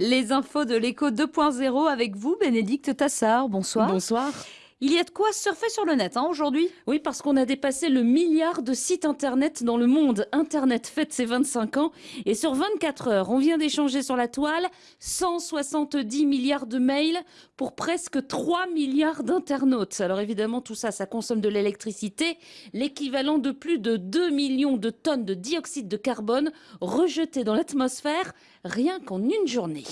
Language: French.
Les infos de l'écho 2.0 avec vous, Bénédicte Tassard. Bonsoir. Bonsoir. Il y a de quoi surfer sur le net hein, aujourd'hui Oui, parce qu'on a dépassé le milliard de sites internet dans le monde. Internet fête ses 25 ans et sur 24 heures, on vient d'échanger sur la toile 170 milliards de mails pour presque 3 milliards d'internautes. Alors évidemment, tout ça, ça consomme de l'électricité, l'équivalent de plus de 2 millions de tonnes de dioxyde de carbone rejetées dans l'atmosphère rien qu'en une journée.